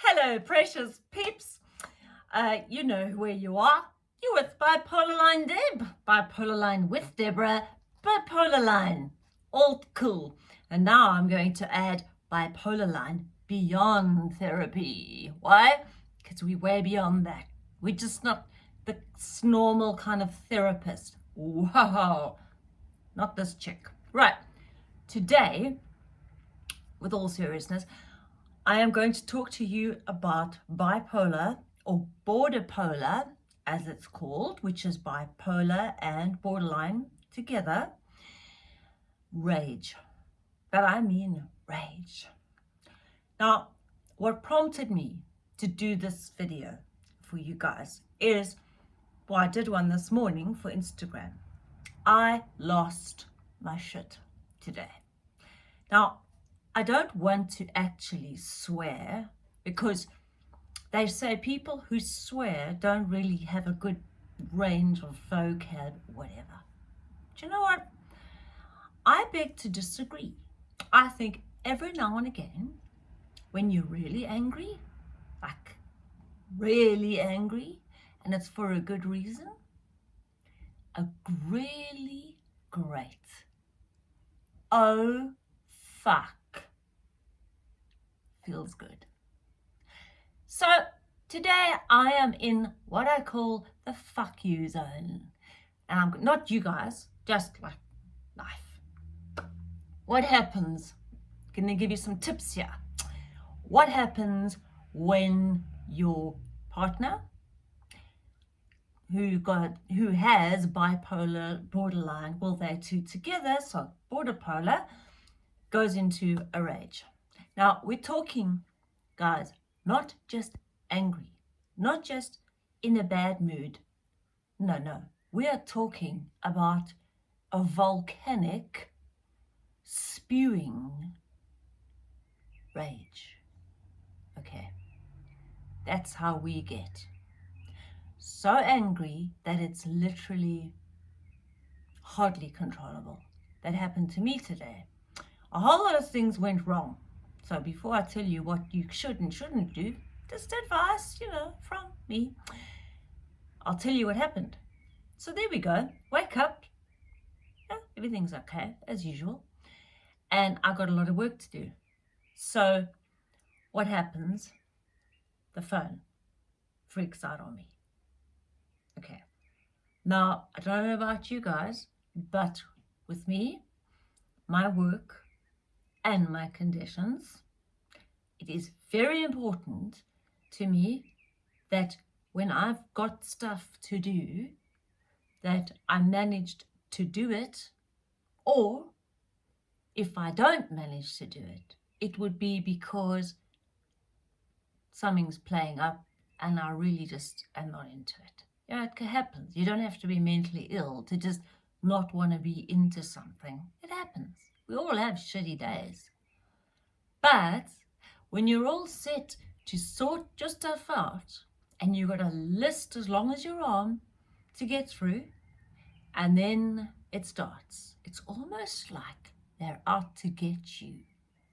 Hello, precious peeps. Uh, you know where you are. You're with Bipolar Line Deb. Bipolar Line with Deborah. Bipolar Line. All cool. And now I'm going to add Bipolar Line beyond therapy. Why? Because we're way beyond that. We're just not the normal kind of therapist. Whoa. Not this chick. Right. Today, with all seriousness, I am going to talk to you about bipolar or border polar, as it's called, which is bipolar and borderline together, rage. But I mean rage. Now, what prompted me to do this video for you guys is, well, I did one this morning for Instagram. I lost my shit today. Now, I don't want to actually swear because they say people who swear don't really have a good range of vocab, whatever. Do you know what? I beg to disagree. I think every now and again, when you're really angry, like really angry, and it's for a good reason, a really great, oh fuck, feels good. So today I am in what I call the fuck you zone. And I'm not you guys, just like life. What happens? Gonna give you some tips here. What happens when your partner who got who has bipolar borderline, well they're two together, so border polar, goes into a rage. Now, we're talking, guys, not just angry, not just in a bad mood. No, no. We are talking about a volcanic spewing rage. Okay. That's how we get. So angry that it's literally hardly controllable. That happened to me today. A whole lot of things went wrong. So before I tell you what you should and shouldn't do, just advice, you know, from me, I'll tell you what happened. So there we go. Wake up. Yeah, everything's okay, as usual. And I got a lot of work to do. So what happens? The phone freaks out on me. Okay. Now, I don't know about you guys, but with me, my work and my conditions, it is very important to me that when I've got stuff to do, that I managed to do it, or if I don't manage to do it, it would be because something's playing up and I really just am not into it. Yeah, it happens. You don't have to be mentally ill to just not want to be into something. It happens. We all have shitty days. But when you're all set to sort your stuff out and you've got a list as long as your arm to get through and then it starts. It's almost like they're out to get you,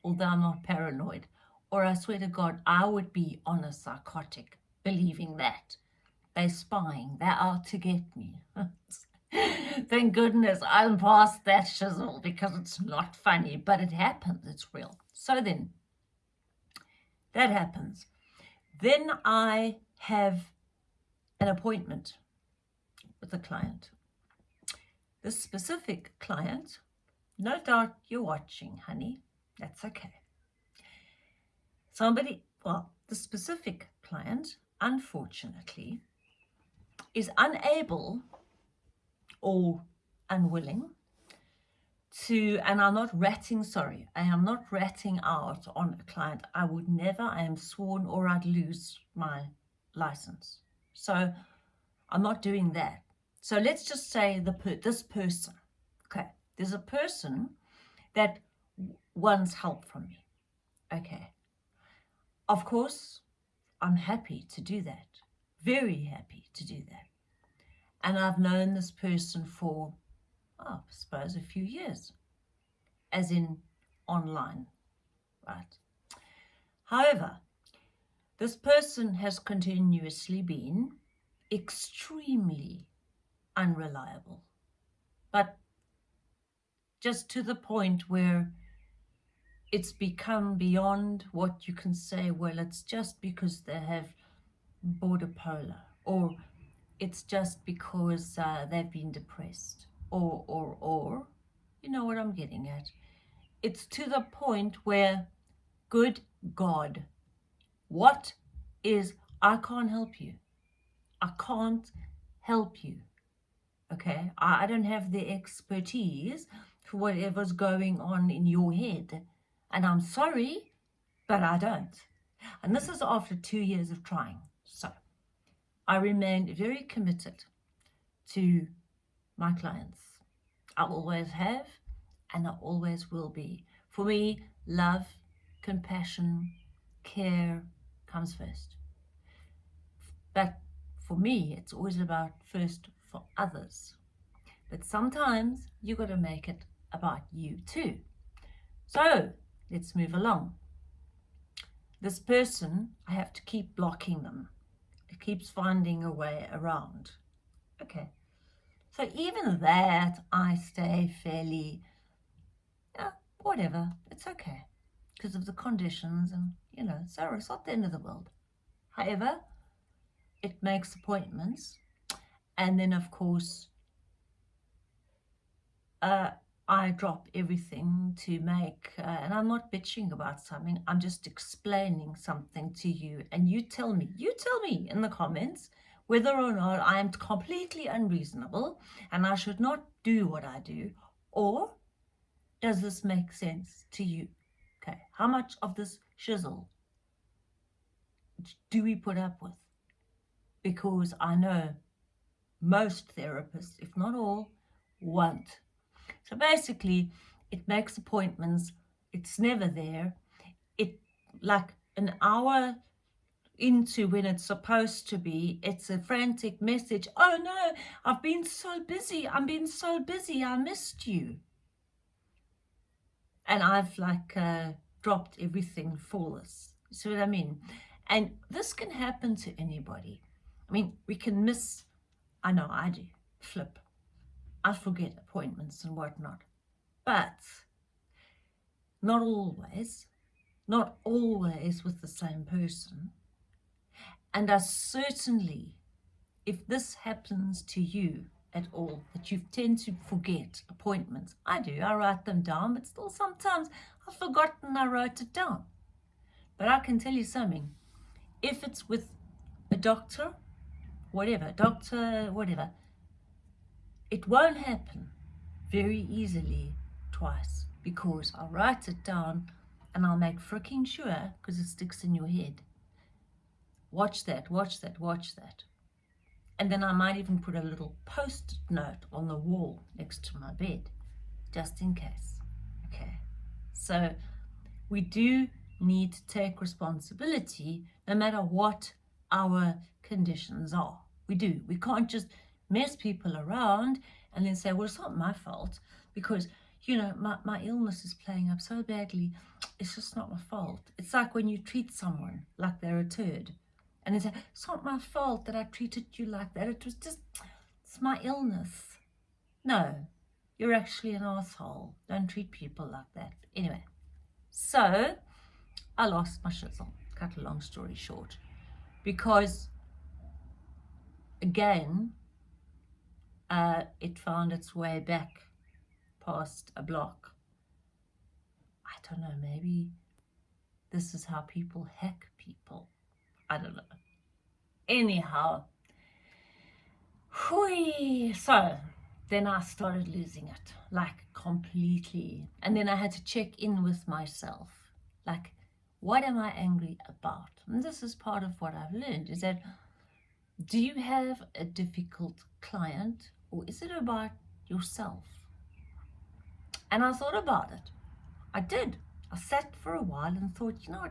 although I'm not paranoid. Or I swear to God, I would be on a psychotic believing that. They're spying, they're out to get me. Thank goodness I'm past that shizzle because it's not funny, but it happens, it's real. So then, that happens. Then I have an appointment with a client. This specific client, no doubt you're watching, honey. That's okay. Somebody, well, the specific client, unfortunately, is unable or unwilling to, and I'm not ratting, sorry, I am not ratting out on a client. I would never, I am sworn or I'd lose my license. So I'm not doing that. So let's just say the this person, okay, there's a person that wants help from me, okay. Of course, I'm happy to do that, very happy to do that. And I've known this person for, oh, I suppose, a few years, as in online, right? However, This person has continuously been extremely unreliable, but just to the point where it's become beyond what you can say, well, it's just because they have border polar, or it's just because uh, they've been depressed, or, or, or, you know what I'm getting at. It's to the point where, good God, what is, I can't help you. I can't help you. Okay, I, I don't have the expertise for whatever's going on in your head. And I'm sorry, but I don't. And this is after two years of trying. So I remain very committed to my clients. I always have and I always will be. For me, love, compassion, care comes first. But for me, it's always about first for others. But sometimes you've got to make it about you too. So let's move along. This person, I have to keep blocking them. It keeps finding a way around. Okay. So even that, I stay fairly, yeah, whatever, it's okay. Because of the conditions and, you know, so it's not the end of the world. However, it makes appointments. And then, of course, uh, I drop everything to make, uh, and I'm not bitching about something, I'm just explaining something to you. And you tell me, you tell me in the comments whether or not I am completely unreasonable and I should not do what I do, or does this make sense to you? Okay, how much of this shizzle do we put up with? Because I know most therapists, if not all, won't so basically, it makes appointments. It's never there. It like an hour into when it's supposed to be, it's a frantic message. Oh no, I've been so busy. I've been so busy. I missed you. And I've like uh, dropped everything for this. See what I mean? And this can happen to anybody. I mean, we can miss, I know I do, flip. I forget appointments and whatnot. But not always, not always with the same person. And I certainly, if this happens to you at all, that you tend to forget appointments, I do, I write them down, but still sometimes I've forgotten I wrote it down. But I can tell you something, if it's with a doctor, whatever, doctor, whatever, it won't happen very easily twice because I'll write it down and I'll make freaking sure because it sticks in your head. Watch that, watch that, watch that. And then I might even put a little post note on the wall next to my bed, just in case. Okay. So we do need to take responsibility no matter what our conditions are. We do. We can't just mess people around and then say, well, it's not my fault because, you know, my, my illness is playing up so badly. It's just not my fault. It's like when you treat someone like they're a turd and they say, it's not my fault that I treated you like that. It was just, it's my illness. No, you're actually an asshole. Don't treat people like that. Anyway, so I lost my shizzle. Cut a long story short. Because, again, uh, it found its way back past a block. I don't know, maybe this is how people hack people. I don't know. Anyhow, whee, so then I started losing it, like completely. And then I had to check in with myself, like, what am I angry about? And this is part of what I've learned, is that do you have a difficult client or is it about yourself? And I thought about it. I did. I sat for a while and thought, you know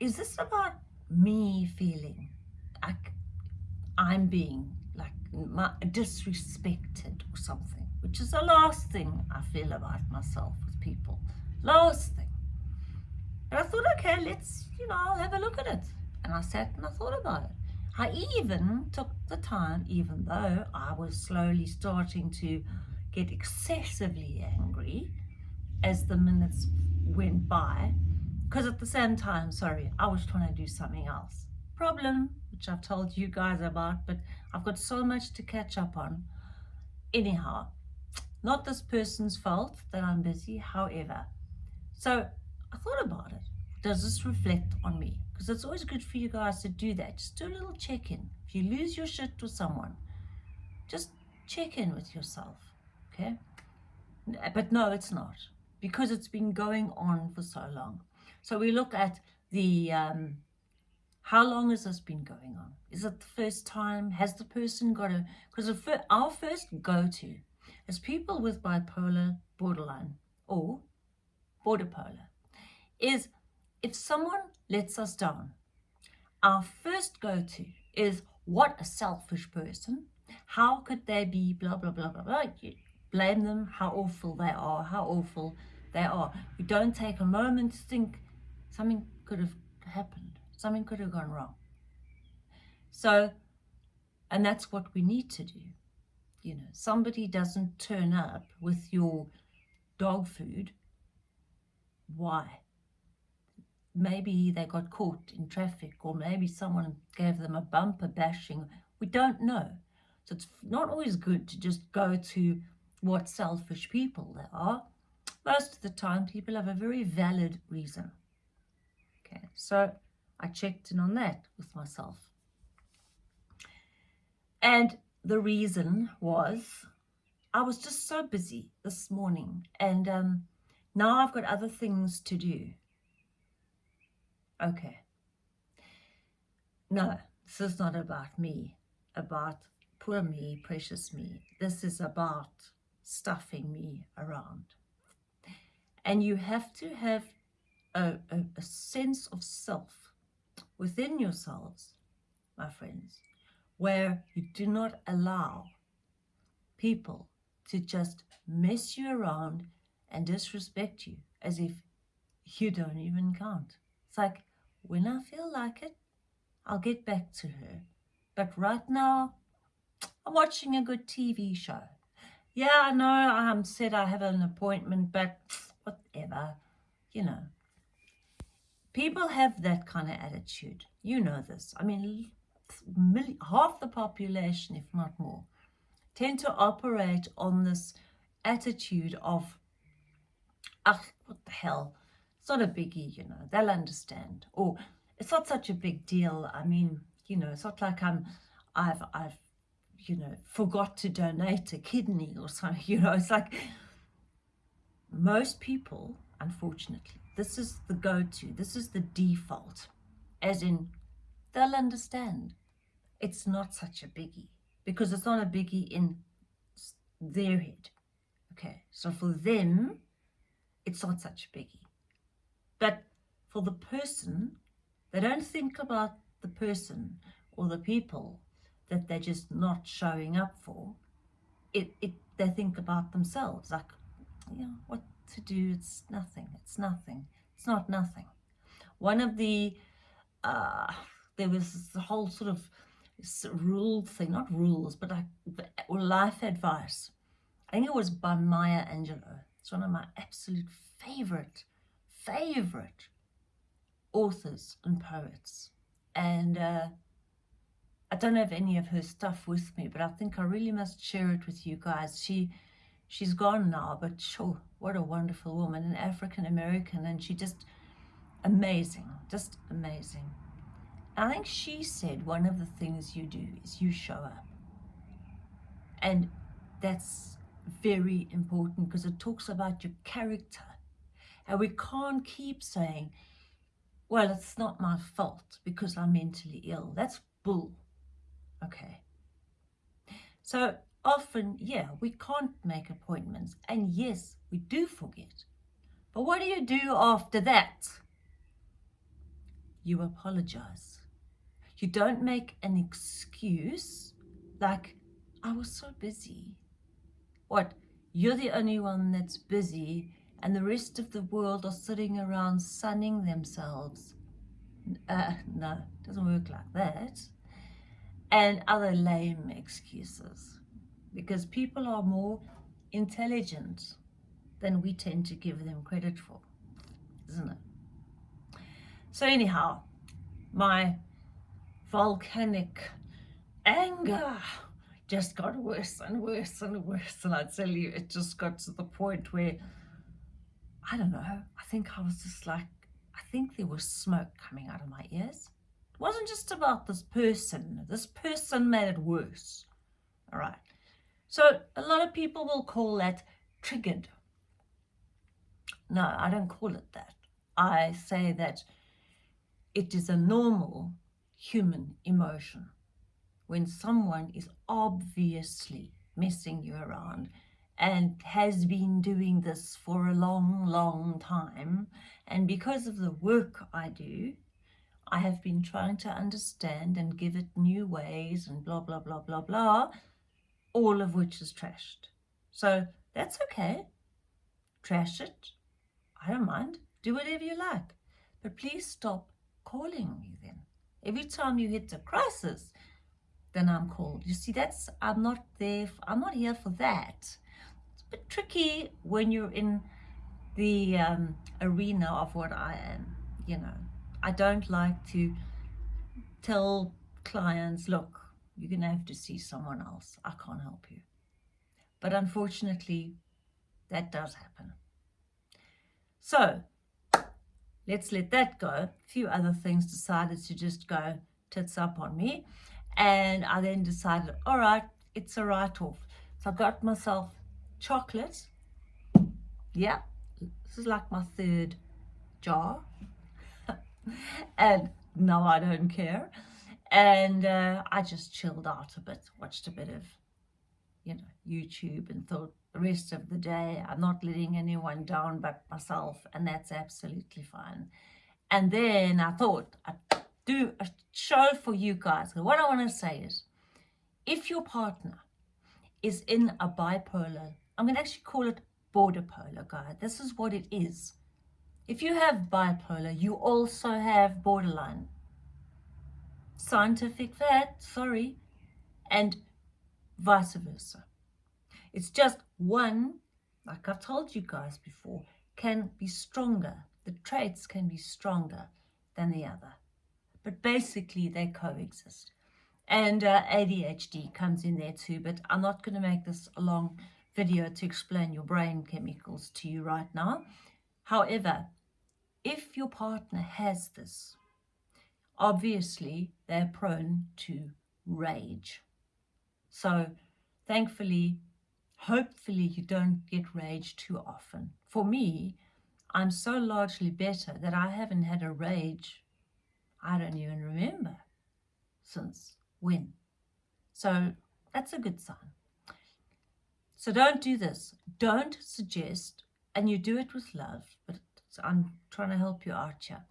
is this about me feeling like I'm being like disrespected or something, which is the last thing I feel about myself with people. Last thing. And I thought, okay, let's, you know, I'll have a look at it. and I sat and I thought about it. I even took the time, even though I was slowly starting to get excessively angry as the minutes went by, because at the same time, sorry, I was trying to do something else. Problem, which I've told you guys about, but I've got so much to catch up on. Anyhow, not this person's fault that I'm busy, however. So I thought about it. Does this reflect on me? Because it's always good for you guys to do that. Just do a little check-in. If you lose your shit with someone, just check in with yourself, okay? But no, it's not, because it's been going on for so long. So we look at the, um, how long has this been going on? Is it the first time? Has the person got a, because our first go-to as people with bipolar, borderline, or border polar, is if someone lets us down, our first go-to is what a selfish person. How could they be blah, blah, blah, blah, blah. You blame them, how awful they are, how awful they are. We don't take a moment to think something could have happened. Something could have gone wrong. So, and that's what we need to do you know, somebody doesn't turn up with your dog food, why? Maybe they got caught in traffic or maybe someone gave them a bumper bashing. We don't know. So it's not always good to just go to what selfish people they are. Most of the time, people have a very valid reason. Okay, so I checked in on that with myself. And the reason was I was just so busy this morning and um, now I've got other things to do. Okay. No, this is not about me, about poor me, precious me. This is about stuffing me around. And you have to have a, a, a sense of self within yourselves, my friends, where you do not allow people to just mess you around and disrespect you as if you don't even count. It's like, when I feel like it, I'll get back to her. But right now, I'm watching a good TV show. Yeah, I know I'm said I have an appointment, but whatever, you know. People have that kind of attitude. You know this. I mean, half the population, if not more, tend to operate on this attitude of, ah, what the hell, it's not a biggie, you know, they'll understand. Or it's not such a big deal. I mean, you know, it's not like I'm, I've, I've, you know, forgot to donate a kidney or something, you know, it's like most people, unfortunately, this is the go-to, this is the default, as in they'll understand it's not such a biggie because it's not a biggie in their head. Okay, so for them, it's not such a biggie. But for the person, they don't think about the person or the people that they're just not showing up for. It, it, they think about themselves, like, you know, what to do, it's nothing, it's nothing, it's not nothing. One of the, uh, there was a whole sort of rule thing, not rules, but like life advice. I think it was by Maya Angelou. It's one of my absolute favorite, favorite authors and poets. And uh, I don't have any of her stuff with me, but I think I really must share it with you guys. She, she's gone now, but sure, what a wonderful woman, an African American, and she just amazing, just amazing. I think she said one of the things you do is you show up. And that's very important because it talks about your character. And we can't keep saying, well, it's not my fault because I'm mentally ill. That's bull. Okay. So often, yeah, we can't make appointments. And yes, we do forget. But what do you do after that? You apologize. You don't make an excuse like, I was so busy. What, you're the only one that's busy and the rest of the world are sitting around sunning themselves. Uh, no, it doesn't work like that. And other lame excuses. Because people are more intelligent than we tend to give them credit for, isn't it? So anyhow, my volcanic anger just got worse and worse and worse. And I tell you, it just got to the point where, I don't know, I think I was just like, I think there was smoke coming out of my ears. It wasn't just about this person. This person made it worse. All right. So a lot of people will call that triggered. No, I don't call it that. I say that it is a normal human emotion when someone is obviously messing you around and has been doing this for a long, long time. And because of the work I do, I have been trying to understand and give it new ways and blah, blah, blah, blah, blah, all of which is trashed. So that's okay. Trash it. I don't mind. Do whatever you like. But please stop calling me then. Every time you hit a crisis, then I'm called. You see, that's, I'm not there, I'm not here for that. Bit tricky when you're in the um, arena of what I am, you know. I don't like to tell clients, look, you're going to have to see someone else. I can't help you. But unfortunately, that does happen. So let's let that go. A few other things decided to just go tits up on me. And I then decided, all right, it's a write-off. So I got myself chocolate. Yeah, this is like my third jar. and no, I don't care. And uh, I just chilled out a bit, watched a bit of, you know, YouTube and thought, the rest of the day. I'm not letting anyone down but myself, and that's absolutely fine. And then I thought I'd do a show for you guys. What I want to say is, if your partner is in a bipolar, I'm going to actually call it border polar, guy. This is what it is. If you have bipolar, you also have borderline. Scientific fact, sorry, and vice versa. It's just one, like I've told you guys before, can be stronger. The traits can be stronger than the other. But basically, they coexist. And uh, ADHD comes in there too, but I'm not going to make this a long video to explain your brain chemicals to you right now. However, if your partner has this, obviously they're prone to rage. So thankfully, hopefully you don't get rage too often. For me, I'm so largely better that I haven't had a rage, I don't even remember since when. So that's a good sign. So don't do this. Don't suggest, and you do it with love, but I'm trying to help you out here.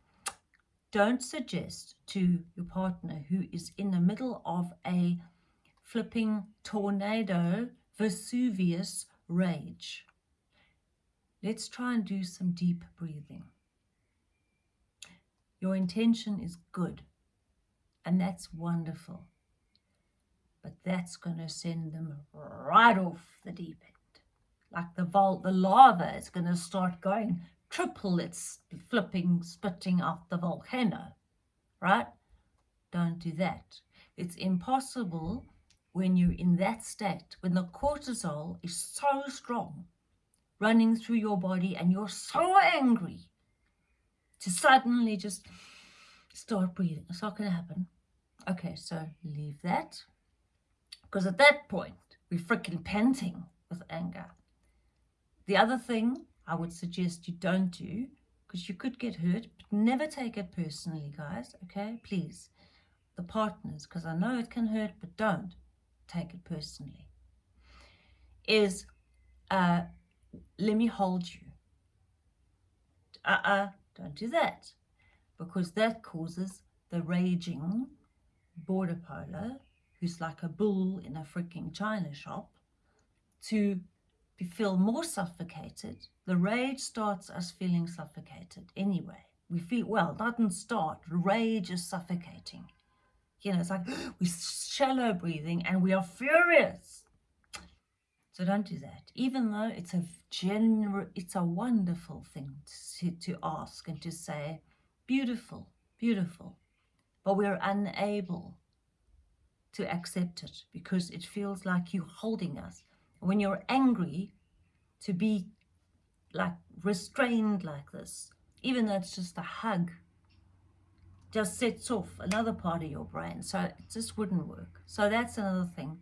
Don't suggest to your partner who is in the middle of a flipping tornado Vesuvius rage. Let's try and do some deep breathing. Your intention is good, and that's wonderful. But that's going to send them right off the deep end. Like the, vol the lava is going to start going triple its flipping, spitting out the volcano, right? Don't do that. It's impossible when you're in that state, when the cortisol is so strong running through your body and you're so angry to suddenly just start breathing. It's not going to happen. Okay, so leave that. Because at that point, we're freaking panting with anger. The other thing I would suggest you don't do, because you could get hurt, but never take it personally, guys, okay? Please. The partners, because I know it can hurt, but don't take it personally, is uh, let me hold you. Uh-uh, don't do that. Because that causes the raging border polar, who's like a bull in a freaking china shop, to feel more suffocated. The rage starts us feeling suffocated anyway. we feel, well, doesn't start. Rage is suffocating. You know, it's like we're shallow breathing and we are furious. So don't do that. Even though it's a general, it's a wonderful thing to, to ask and to say, beautiful, beautiful. But we're unable to accept it because it feels like you're holding us. When you're angry, to be like restrained like this, even though it's just a hug, just sets off another part of your brain. So it just wouldn't work. So that's another thing.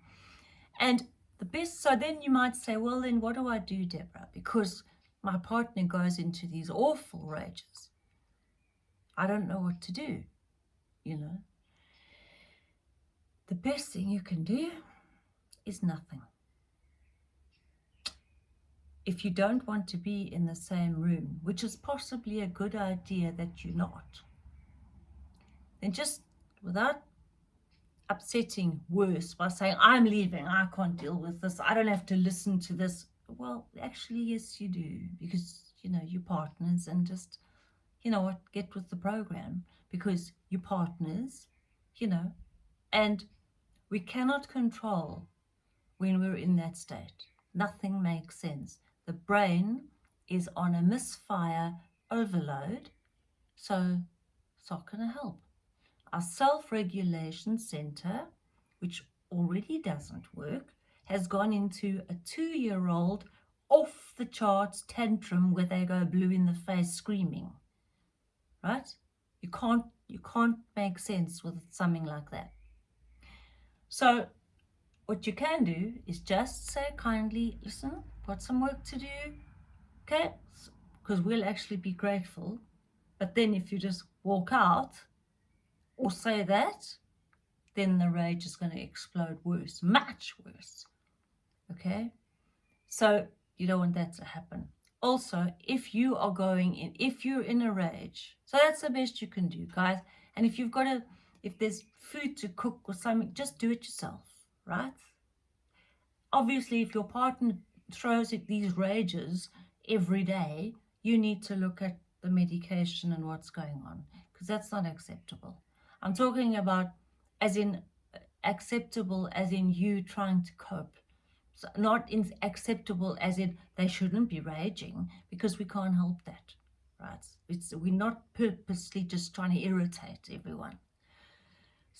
And the best, so then you might say, well, then what do I do, Deborah? Because my partner goes into these awful rages. I don't know what to do, you know. The best thing you can do is nothing. If you don't want to be in the same room, which is possibly a good idea that you're not, then just without upsetting worse by saying, I'm leaving, I can't deal with this, I don't have to listen to this. Well, actually, yes, you do, because, you know, you're partners and just, you know what, get with the program because you're partners, you know, and we cannot control when we're in that state. Nothing makes sense. The brain is on a misfire overload, so it's not going to help. Our self-regulation center, which already doesn't work, has gone into a two-year-old off the charts tantrum where they go blue in the face screaming. Right? You can't you can't make sense with something like that. So what you can do is just say kindly, listen, got some work to do, okay? Because we'll actually be grateful. But then if you just walk out or say that, then the rage is going to explode worse, much worse, okay? So you don't want that to happen. Also, if you are going in, if you're in a rage, so that's the best you can do, guys. And if you've got a if there's food to cook or something, just do it yourself, right? Obviously, if your partner throws at these rages every day, you need to look at the medication and what's going on because that's not acceptable. I'm talking about as in acceptable as in you trying to cope. So not in acceptable as in they shouldn't be raging because we can't help that, right? It's, we're not purposely just trying to irritate everyone.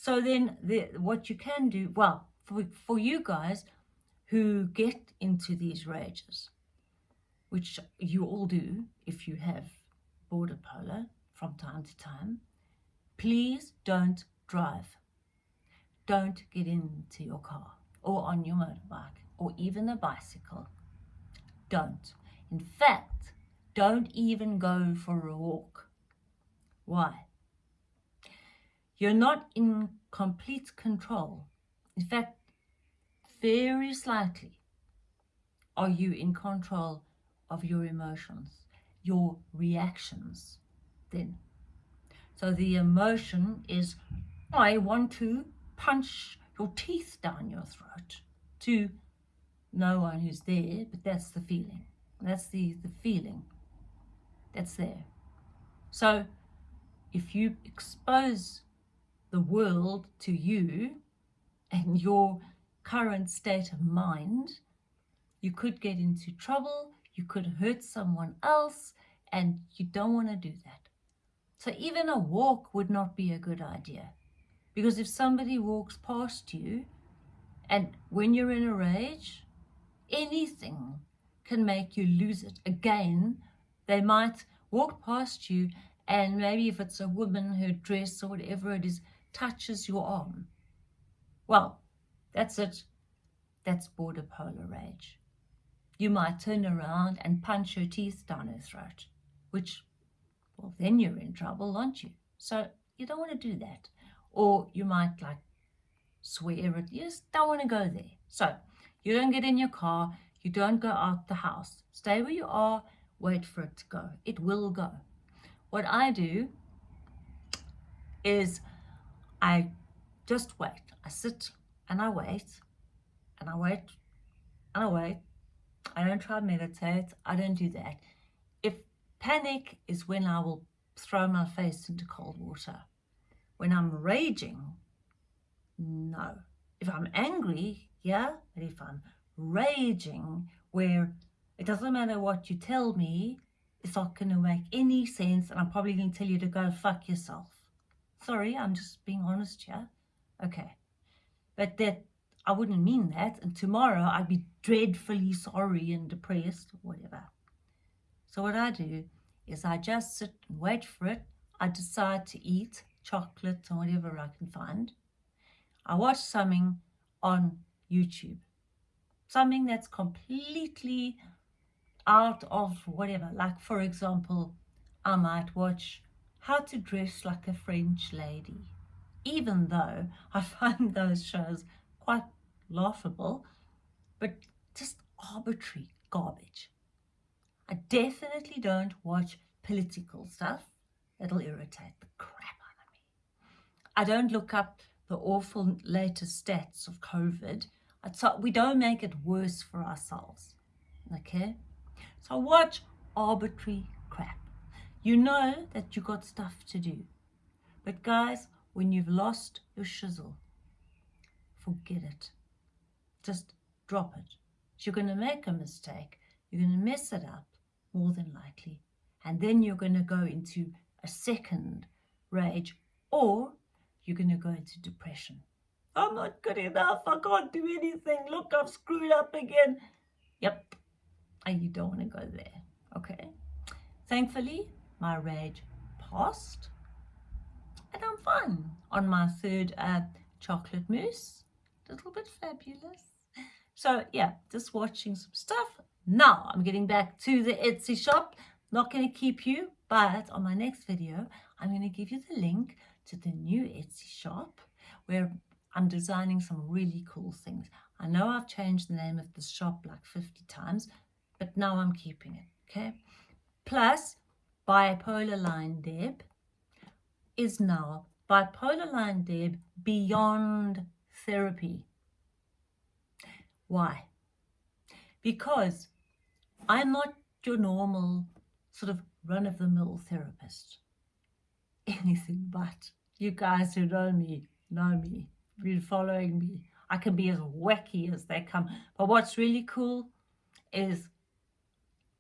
So then the, what you can do, well, for, for you guys who get into these rages, which you all do if you have border polar from time to time, please don't drive. Don't get into your car or on your motorbike or even a bicycle. Don't. In fact, don't even go for a walk. Why? You're not in complete control. In fact, very slightly are you in control of your emotions, your reactions then. So the emotion is, I want to punch your teeth down your throat to no one who's there, but that's the feeling. That's the, the feeling that's there. So if you expose the world to you and your current state of mind, you could get into trouble, you could hurt someone else, and you don't want to do that. So even a walk would not be a good idea. Because if somebody walks past you, and when you're in a rage, anything can make you lose it. Again, they might walk past you, and maybe if it's a woman, her dress or whatever it is, touches your arm. Well, that's it. That's border polar rage. You might turn around and punch her teeth down her throat, which, well, then you're in trouble, aren't you? So you don't want to do that. Or you might like swear at, you just don't want to go there. So you don't get in your car, you don't go out the house. Stay where you are, wait for it to go. It will go. What I do is I just wait. I sit and I wait and I wait and I wait. I don't try to meditate. I don't do that. If panic is when I will throw my face into cold water. When I'm raging, no. If I'm angry, yeah, but if I'm raging, where it doesn't matter what you tell me, it's not going to make any sense, and I'm probably going to tell you to go fuck yourself. Sorry, I'm just being honest here. Okay. But that I wouldn't mean that, and tomorrow I'd be dreadfully sorry and depressed, whatever. So what I do is I just sit and wait for it. I decide to eat chocolate or whatever I can find. I watch something on YouTube. Something that's completely out of whatever. Like, for example, I might watch How to Dress Like a French Lady. Even though I find those shows quite laughable, but just arbitrary garbage. I definitely don't watch political stuff. It'll irritate the crap out of me. I don't look up the awful latest stats of COVID. We don't make it worse for ourselves. Okay? So watch arbitrary. You know that you got stuff to do. But guys, when you've lost your shizzle, forget it. Just drop it. You're going to make a mistake. You're going to mess it up more than likely. And then you're going to go into a second rage or you're going to go into depression. I'm not good enough. I can't do anything. Look, I've screwed up again. Yep. And you don't want to go there. Okay. Thankfully, my red passed. And I'm fine on my third uh, chocolate mousse. Little bit fabulous. So yeah, just watching some stuff. Now I'm getting back to the Etsy shop. Not going to keep you, but on my next video, I'm going to give you the link to the new Etsy shop where I'm designing some really cool things. I know I've changed the name of the shop like 50 times, but now I'm keeping it, okay? Plus, Bipolar Line Deb is now Bipolar Line Deb Beyond Therapy. Why? Because I'm not your normal sort of run-of-the-mill therapist. Anything but. You guys who know me, know me, been following me. I can be as wacky as they come. But what's really cool is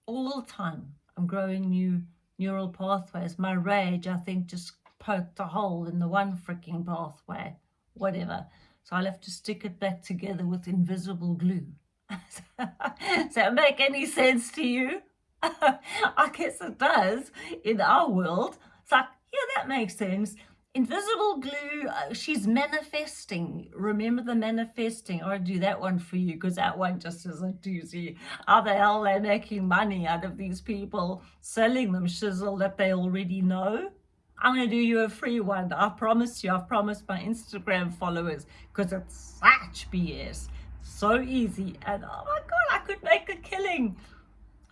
all the time I'm growing new neural pathways. My rage, I think, just poked a hole in the one freaking pathway, whatever. So I'll have to stick it back together with invisible glue. Does that make any sense to you? I guess it does in our world. It's like, yeah, that makes sense. Invisible glue, uh, she's manifesting. Remember the manifesting. I'll do that one for you because that one just is a doozy. How the hell are they making money out of these people selling them shizzle that they already know? I'm going to do you a free one. I promise you. I've promised my Instagram followers because it's such BS so easy and oh my god I could make a killing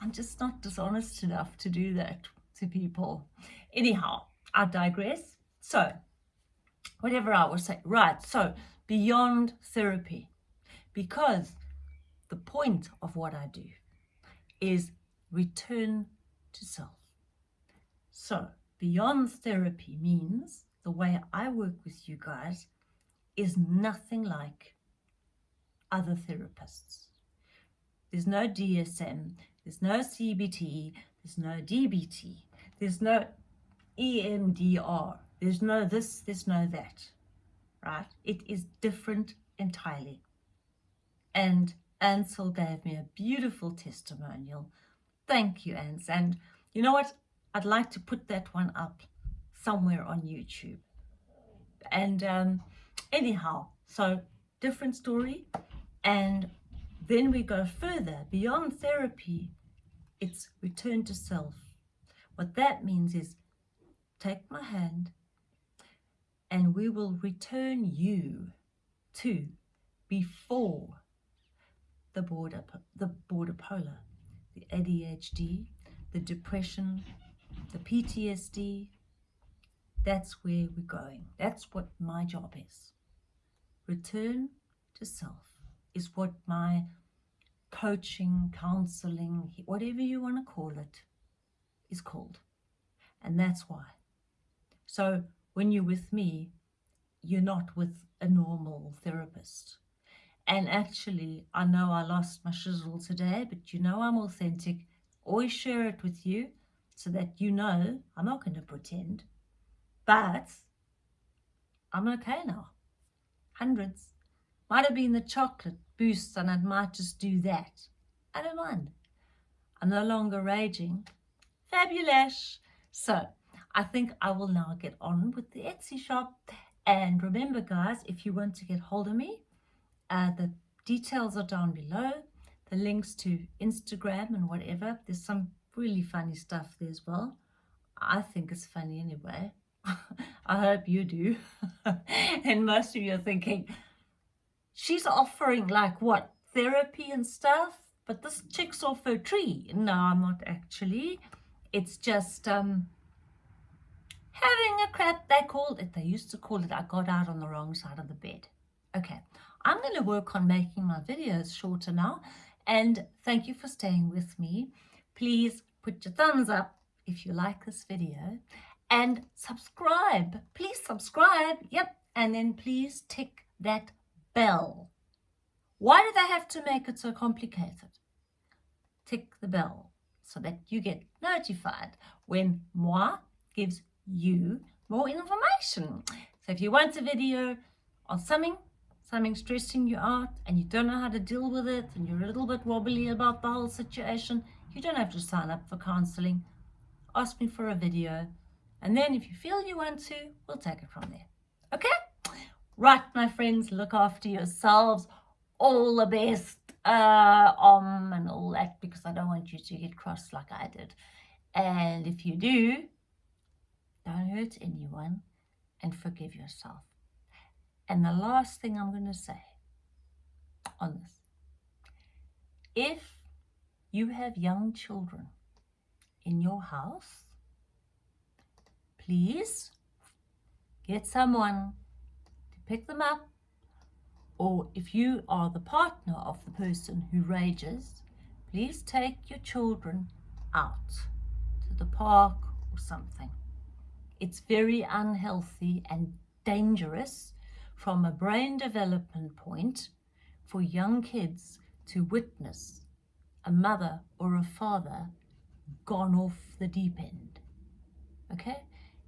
I'm just not dishonest enough to do that to people anyhow I digress so whatever I was saying right so beyond therapy because the point of what I do is return to self so beyond therapy means the way I work with you guys is nothing like other therapists. There's no DSM, there's no CBT, there's no DBT, there's no EMDR, there's no this, there's no that, right? It is different entirely. And Ansel gave me a beautiful testimonial. Thank you, Ans. And you know what? I'd like to put that one up somewhere on YouTube. And um, anyhow, so different story, and then we go further beyond therapy. It's return to self. What that means is take my hand and we will return you to before the border, the border polar, the ADHD, the depression, the PTSD. That's where we're going. That's what my job is. Return to self is what my coaching, counseling, whatever you want to call it, is called. And that's why So when you're with me, you're not with a normal therapist. And actually, I know I lost my shizzle today, but you know I'm authentic. Always share it with you so that you know I'm not going to pretend. But I'm okay now. Hundreds. Might have been the chocolate boost and I might just do that. I don't mind. I'm no longer raging. Fabulous. So I think I will now get on with the Etsy shop. And remember guys, if you want to get hold of me, uh, the details are down below. The links to Instagram and whatever. There's some really funny stuff there as well. I think it's funny anyway. I hope you do. and most of you are thinking, she's offering like what, therapy and stuff? But this chick's off her tree. No, I'm not actually. It's just um, having a crap, they called it. They used to call it, I got out on the wrong side of the bed. Okay, I'm going to work on making my videos shorter now. And thank you for staying with me. Please put your thumbs up if you like this video and subscribe. Please subscribe. Yep. And then please tick that bell. Why do they have to make it so complicated? Tick the bell so that you get notified when moi gives you more information. So if you want a video on something, something stressing you out and you don't know how to deal with it and you're a little bit wobbly about the whole situation, you don't have to sign up for counseling. Ask me for a video and then if you feel you want to, we'll take it from there. Okay? Right, my friends, look after yourselves. All the best uh, om and all that because I don't want you to get cross like I did. And if you do, don't hurt anyone and forgive yourself. And the last thing I'm going to say on this, if you have young children in your house, please get someone to pick them up or if you are the partner of the person who rages, please take your children out to the park or something. It's very unhealthy and dangerous from a brain development point for young kids to witness a mother or a father gone off the deep end. Okay?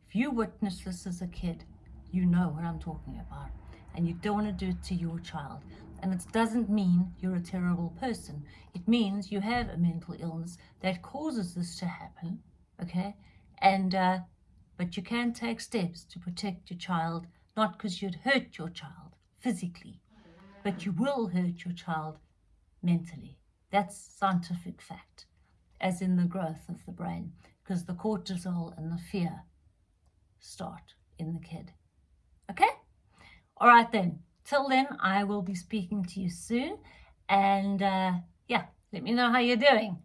If you witness this as a kid, you know what I'm talking about. And you don't want to do it to your child. And it doesn't mean you're a terrible person. It means you have a mental illness that causes this to happen. Okay? And, uh, but you can take steps to protect your child, not because you'd hurt your child physically, but you will hurt your child mentally. That's scientific fact, as in the growth of the brain, because the cortisol and the fear start in the kid. Okay? All right then. Till then, I will be speaking to you soon. And uh, yeah, let me know how you're doing.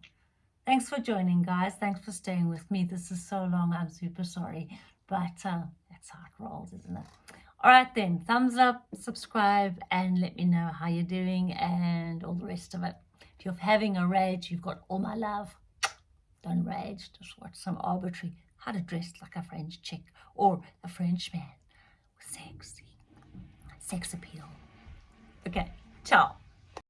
Thanks for joining, guys. Thanks for staying with me. This is so long. I'm super sorry. But uh, that's how it rolls, isn't it? All right then. Thumbs up, subscribe, and let me know how you're doing and all the rest of it. If you're having a rage, you've got all my love. Don't rage. Just watch some arbitrary how to dress like a French chick or a French man. Sexy. Sex appeal. Okay, ciao.